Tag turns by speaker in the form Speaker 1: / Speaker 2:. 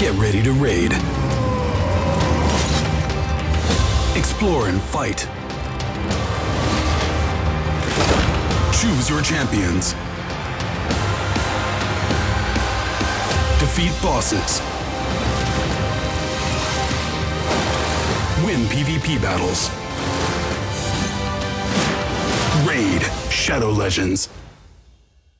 Speaker 1: Get ready to raid. Explore and fight. Choose your champions. Defeat bosses. Win PvP battles. Raid Shadow Legends.